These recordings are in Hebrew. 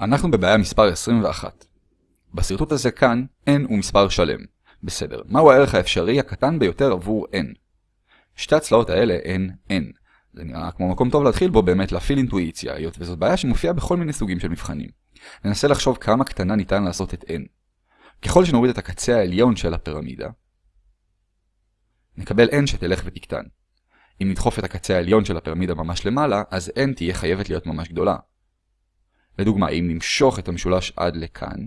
אנחנו בבעיה מספר 21. בשרטוט הזה כאן, n הוא מספר שלם. בסדר, מהו הערך האפשרי הקטן ביותר עבור n? שתי הצלעות האלה הן n. זה נראה כמו מקום טוב להתחיל בו באמת להפעיל אינטואיציה, היות וזאת בעיה שמופיעה בכל מיני סוגים של מבחנים. ננסה לחשוב כמה קטנה ניתן לעשות את n. ככל שנוריד את הקצה העליון של הפירמידה, נקבל n שתלך ותקטן. אם נדחוף את הקצה העליון של הפירמידה ממש למעלה, אז n תהיה חייבת להיות ממש גדולה. לדוגמה, אם נמשוך את המשולש עד לכאן,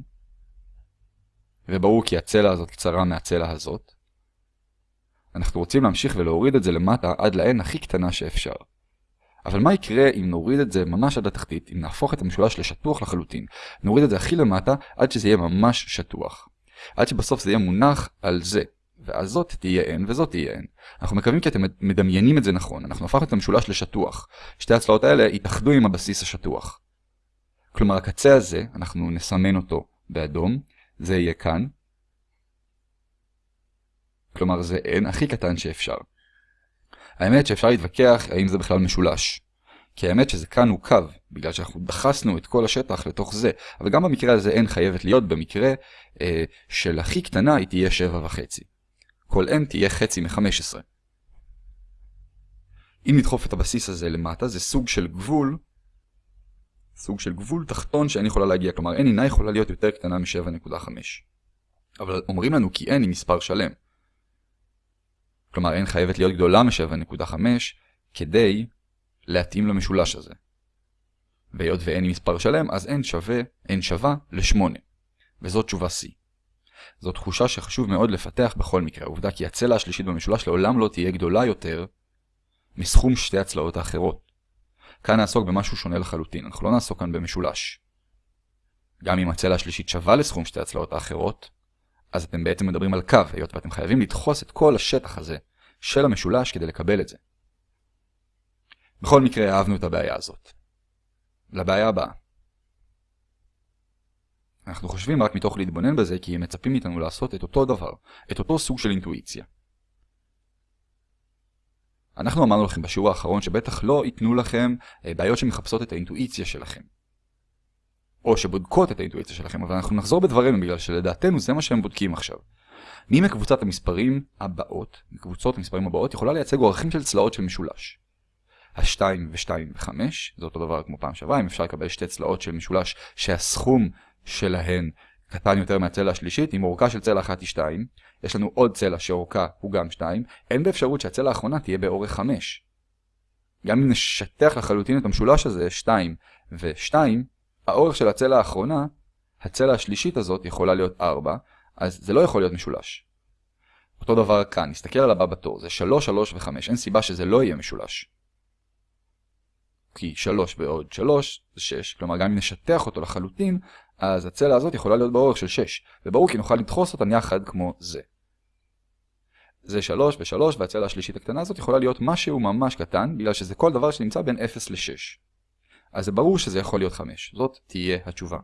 וברור כי הצלע הזאת קצרה מהצלע הזאת, אנחנו רוצים להמשיך ולהוריד את זה למטה עד ל-n הכי קטנה שאפשר. אבל מה יקרה אם נוריד את זה ממש עד התחתית, אם נהפוך את המשולש לשטוח לחלוטין, נוריד את זה הכי למטה עד שזה יהיה ממש שטוח. עד שבסוף זה יהיה מונח על זה, ואז זאת תהיה n וזאת תהיה n. אנחנו מקווים כי אתם מדמיינים את זה נכון, אנחנו הפכנו את המשולש לשטוח. שתי הצלעות האלה יתאחדו עם הבסיס השטוח. כלומר הקצה הזה, אנחנו נסמן אותו באדום, זה יהיה כאן. כלומר זה n הכי קטן שאפשר. האמת שאפשר להתווכח האם זה בכלל משולש. כי האמת שזה כאן הוא קו, בגלל שאנחנו דחסנו את כל השטח לתוך זה, אבל גם במקרה הזה n חייבת להיות במקרה אה, של הכי קטנה היא תהיה 7.5. כל n תהיה חצי מ-15. אם נדחוף את הבסיס הזה למטה, זה סוג של גבול, סוג של גבול תחתון שאין יכולה להגיע, כלומר n אינה יכולה להיות יותר קטנה מ-7.5. אבל אומרים לנו כי n היא מספר שלם. כלומר n חייבת להיות גדולה מ-7.5 כדי להתאים למשולש הזה. והיות ו-n היא מספר שלם, אז n שווה, n שווה ל-8. וזאת תשובה C. זו תחושה שחשוב מאוד לפתח בכל מקרה, העובדה כי הצלע השלישית במשולש לעולם לא תהיה גדולה יותר מסכום שתי הצלעות האחרות. כאן נעסוק במשהו שונה לחלוטין, אנחנו לא נעסוק כאן במשולש. גם אם הצלע השלישית שווה לסכום שתי הצלעות האחרות, אז אתם בעצם מדברים על קו, היות ואתם חייבים לדחוס את כל השטח הזה של המשולש כדי לקבל את זה. בכל מקרה אהבנו את הבעיה הזאת. לבעיה הבאה. אנחנו חושבים רק מתוך להתבונן בזה כי הם מצפים מאיתנו לעשות את אותו דבר, את אותו סוג של אינטואיציה. אנחנו אמרנו לכם בשיעור האחרון שבטח לא ייתנו לכם אה, בעיות שמחפשות את האינטואיציה שלכם. או שבודקות את האינטואיציה שלכם, אבל אנחנו נחזור בדברים בגלל שלדעתנו זה מה שהם בודקים עכשיו. מי מקבוצת המספרים הבאות, מקבוצות המספרים הבאות, יכולה לייצג אורכים של צלעות של משולש. ה-2 ו-2 ו-5, זה אותו דבר כמו פעם שעברה, אם אפשר לקבל שתי צלעות של משולש שהסכום שלהן קטן יותר מהצלע השלישית, אם אורכה של צלע אחת היא 2, יש לנו עוד צלע שאורכה הוא גם 2, אין באפשרות שהצלע האחרונה תהיה באורך 5. גם אם נשטח לחלוטין את המשולש הזה, 2 ו-2, האורך של הצלע האחרונה, הצלע השלישית הזאת יכולה להיות 4, אז זה לא יכול להיות משולש. אותו דבר כאן, נסתכל על הבא בתור, זה 3, 3 ו-5, אין סיבה שזה לא יהיה משולש. כי 3 ועוד 3 זה 6, כלומר גם אם נשטח אותו לחלוטין, אז הצלע הזאת יכולה להיות באורך של 6, וברור כי נוכל לדחוס אותן יחד כמו זה. זה 3 ו-3, והצלע השלישית הקטנה הזאת יכולה להיות משהו ממש קטן, בגלל שזה כל דבר שנמצא בין 0 ל-6. אז זה ברור שזה יכול להיות 5, זאת תהיה התשובה.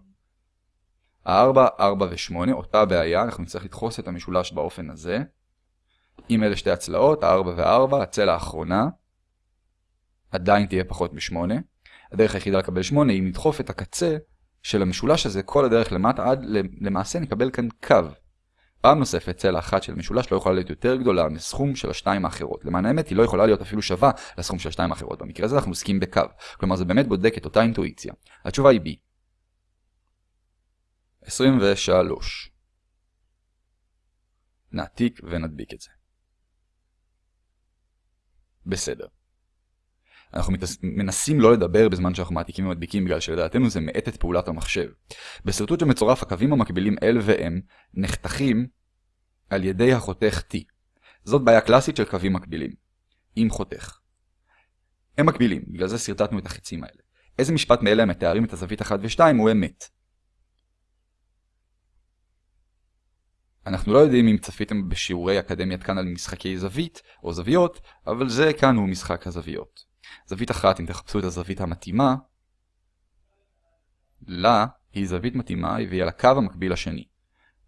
ה-4, 4 ו-8, אותה בעיה, אנחנו נצטרך לדחוס את המשולש באופן הזה. אם אלה שתי הצלעות, ה-4 ו-4, הצלע האחרונה, עדיין תהיה פחות מ-8. הדרך היחידה לקבל 8 היא לדחוף את הקצה של המשולש הזה כל הדרך למטה עד למעשה נקבל כאן קו. פעם נוספת צלע אחת של משולש לא יכולה להיות יותר גדולה מסכום של השתיים האחרות. למען האמת היא לא יכולה להיות אפילו שווה לסכום של השתיים האחרות. במקרה הזה אנחנו עוסקים בקו. כלומר זה באמת בודק את אותה אינטואיציה. התשובה היא B. 23. נעתיק ונדביק את זה. בסדר. אנחנו מנסים לא לדבר בזמן שאנחנו מעתיקים ומדביקים בגלל שלדעתנו זה מאט את פעולת המחשב. בשרטוט שמצורף הקווים המקבילים L ו-M נחתכים על ידי החותך T. זאת בעיה קלאסית של קווים מקבילים. עם חותך. הם מקבילים, בגלל זה שרטטנו את החצים האלה. איזה משפט מאלה המתארים את הזווית 1 ו-2 הוא אמת? אנחנו לא יודעים אם צפיתם בשיעורי אקדמיית כאן על משחקי זווית או זוויות, אבל זה כאן הוא משחק הזוויות. זווית אחת, אם תחפשו את הזווית המתאימה, לה היא זווית מתאימה והיא על הקו המקביל לשני.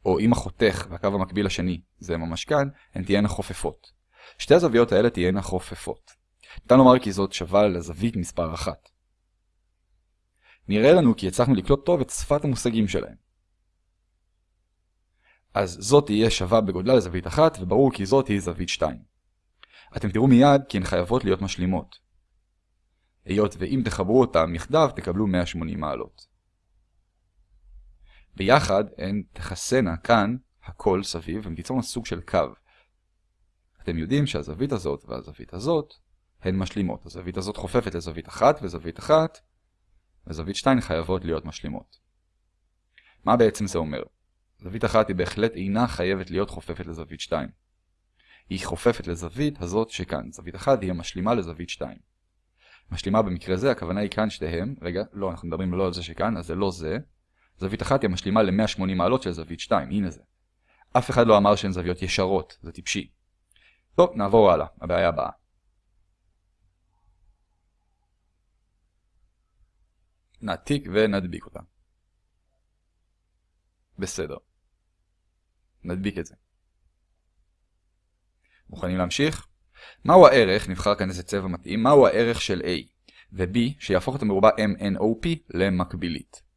או אם החותך והקו המקביל לשני זה ממש כאן, הן תהיינה חופפות. שתי הזוויות האלה תהיינה חופפות. ניתן לומר כי זאת שווה לזווית מספר אחת. נראה לנו כי הצלחנו לקלוט טוב את שפת המושגים שלהם. אז זאת תהיה שווה בגודלה לזווית אחת, וברור כי זאת היא זווית 2. אתם תראו מיד כי הן חייבות להיות משלימות. היות ואם תחברו אותם יחדיו תקבלו 180 מעלות. ביחד הן תכסנה כאן הכל סביב ותיצורנה סוג של קו. אתם יודעים שהזווית הזאת והזווית הזאת הן משלימות. הזווית הזאת חופפת לזווית אחת וזווית אחת, וזווית 2 חייבות להיות משלימות. מה בעצם זה אומר? זווית אחת היא בהחלט אינה חייבת להיות חופפת לזווית 2. היא חופפת לזווית הזאת שכאן. זווית אחת היא המשלימה לזווית 2. משלימה במקרה זה, הכוונה היא כאן שתיהם, רגע, לא, אנחנו מדברים לא על זה שכאן, אז זה לא זה. זווית אחת היא המשלימה ל-180 מעלות של זווית 2, הנה זה. אף אחד לא אמר שהן זוויות ישרות, זה טיפשי. טוב, נעבור הלאה, הבעיה הבאה. נעתיק ונדביק אותה. בסדר. נדביק את זה. מוכנים להמשיך? מהו הערך, נבחר כאן איזה צבע מתאים, מהו הערך של A ו-B שיהפוך את המרובע MNOP למקבילית.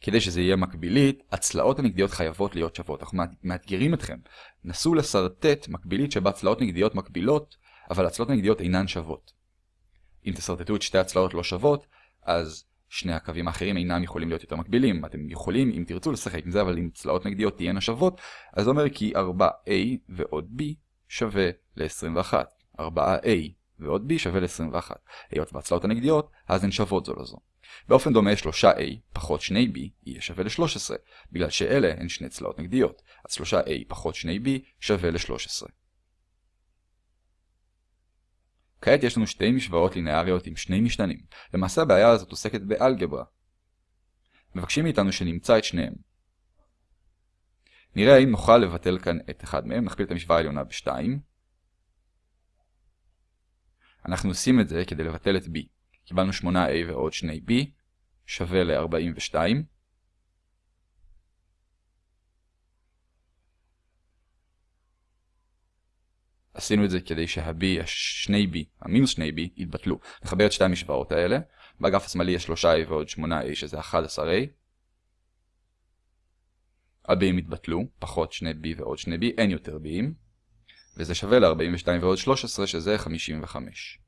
כדי שזה יהיה מקבילית, הצלעות הנגדיות חייבות להיות שוות. אנחנו מאתגרים אתכם. נסו לסרטט מקבילית שבה צלעות נגדיות מקבילות, אבל הצלעות הנגדיות אינן שוות. אם תסרטטו את שתי הצלעות לא שוות, אז שני הקווים האחרים אינם יכולים להיות יותר מקבילים. אתם יכולים, אם תרצו, לשחק עם זה, אבל אם צלעות נגדיות תהיינה שוות, אז זה אומר כי 4A ועוד B שווה ל-21. 4A ועוד B שווה ל-21. היות והצלעות הנגדיות, אז הן שוות זו לזו. באופן דומה 3A פחות 2B יהיה שווה ל-13, בגלל שאלה הן שני צלעות נגדיות, אז 3A פחות 2B שווה ל-13. כעת יש לנו שתי משוואות לינאריות עם שני משתנים. למעשה הבעיה הזאת עוסקת באלגברה. מבקשים מאיתנו שנמצא את שניהם. נראה האם נוכל לבטל כאן את אחד מהם, נכפיל את המשוואה העליונה ב-2. אנחנו עושים את זה כדי לבטל את b. קיבלנו 8a ועוד 2b שווה ל-42. עשינו את זה כדי שה-b, ה-2b, המינוס 2b, יתבטלו. נחבר את שתי המשוואות האלה. באגף השמאלי יש 3a ועוד 8a שזה 11a. ה-b'ים יתבטלו, פחות 2b ועוד 2b, אין יותר b'ים. וזה שווה ל-42 ועוד 13 שזה 55.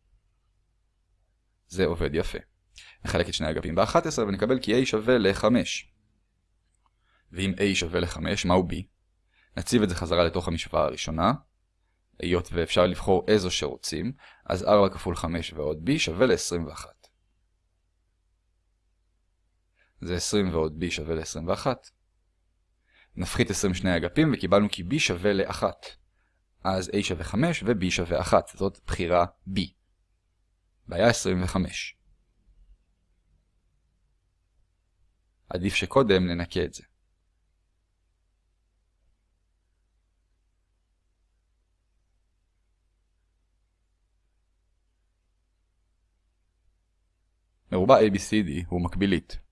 זה עובד יפה. נחלק את שני אגפים ב-11 ונקבל כי a שווה ל-5. ואם a שווה ל-5, מהו b? נציב את זה חזרה לתוך המשוואה הראשונה. היות ואפשר לבחור איזו שרוצים, אז 4 כפול 5 ועוד b שווה ל-21. זה 20 ועוד b שווה ל-21. נפחית 20 שני אגפים וקיבלנו כי b שווה ל-1. אז a שווה 5 ו-b שווה 1. זאת בחירה b. בעיה 25. עדיף שקודם ננקה את זה. מרובע ABCD הוא מקבילית.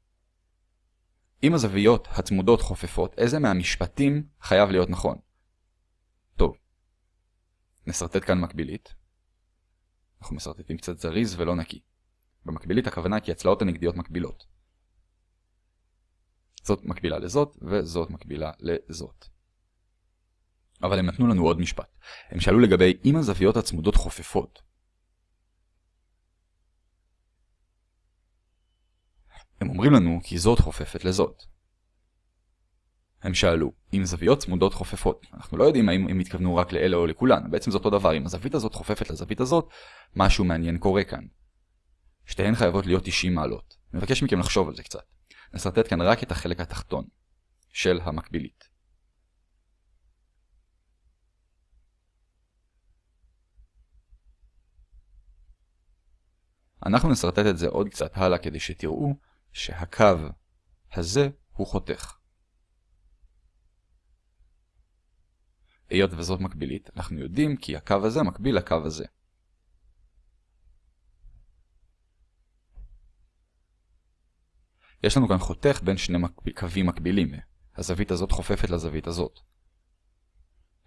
אם הזוויות הצמודות חופפות, איזה מהמשפטים חייב להיות נכון? טוב, נסרטט כאן מקבילית. אנחנו מסרטטים קצת זריז ולא נקי. במקבילית הכוונה כי הצלעות הנגדיות מקבילות. זאת מקבילה לזאת, וזאת מקבילה לזאת. אבל הם נתנו לנו עוד משפט. הם שאלו לגבי אם הזוויות הצמודות חופפות. הם אומרים לנו כי זאת חופפת לזאת. הם שאלו, אם זוויות צמודות חופפות, אנחנו לא יודעים האם הם התכוונו רק לאלה או לכולן, בעצם זה אותו דבר, אם הזווית הזאת חופפת לזווית הזאת, משהו מעניין קורה כאן. שתיהן חייבות להיות 90 מעלות. מבקש מכם לחשוב על זה קצת. נסרטט כאן רק את החלק התחתון של המקבילית. אנחנו נסרטט את זה עוד קצת הלאה כדי שתראו שהקו הזה הוא חותך. היות וזאת מקבילית, אנחנו יודעים כי הקו הזה מקביל לקו הזה. יש לנו כאן חותך בין שני מקב... קווים מקבילים. הזווית הזאת חופפת לזווית הזאת.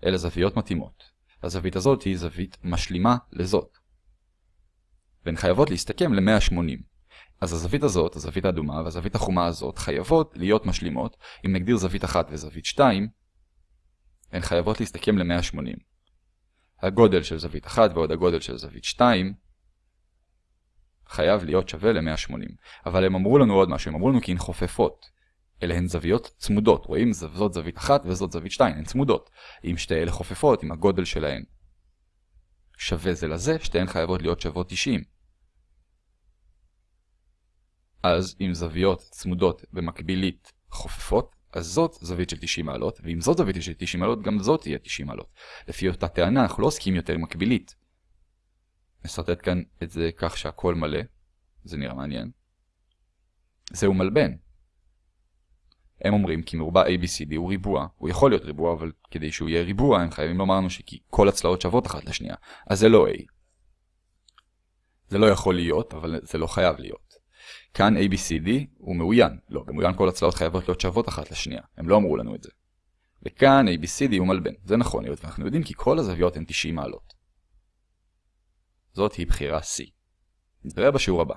אלה זוויות מתאימות. הזווית הזאת היא זווית משלימה לזאת. והן חייבות להסתכם ל-180. אז הזווית הזאת, הזווית האדומה והזווית החומה הזאת חייבות להיות משלימות, אם נגדיר זווית אחת וזווית 2, הן חייבות להסתכם ל-180. הגודל של זווית 1 ועוד הגודל של זווית 2 חייב להיות שווה ל-180. אבל הם אמרו לנו עוד משהו, הם אמרו לנו כי הן חופפות. אלה הן זוויות צמודות, רואים? זאת זווית 1 וזאת זווית 2, הן צמודות. אם שתי אלה חופפות, אם הגודל שלהן שווה זה לזה, שתיהן חייבות להיות שוות 90. אז אם זוויות צמודות במקבילית חופפות, אז זאת זווית של 90 מעלות, ואם זאת זווית של 90 מעלות, גם זאת תהיה 90 מעלות. לפי אותה טענה, אנחנו לא עוסקים יותר מקבילית. נסרטט כאן את זה כך שהכל מלא, זה נראה מעניין. זהו מלבן. הם אומרים כי מרובע ABCD הוא ריבוע, הוא יכול להיות ריבוע, אבל כדי שהוא יהיה ריבוע הם חייבים לומר לנו שכי כל הצלעות שוות אחת לשנייה, אז זה לא A. זה לא יכול להיות, אבל זה לא חייב להיות. כאן ABCD הוא מאוין, לא, במאוין כל הצלעות חייבות להיות שוות אחת לשנייה, הם לא אמרו לנו את זה. וכאן ABCD הוא מלבן, זה נכון להיות, ואנחנו יודעים כי כל הזוויות הן 90 מעלות. זאת היא בחירה C. נתראה בשיעור הבא.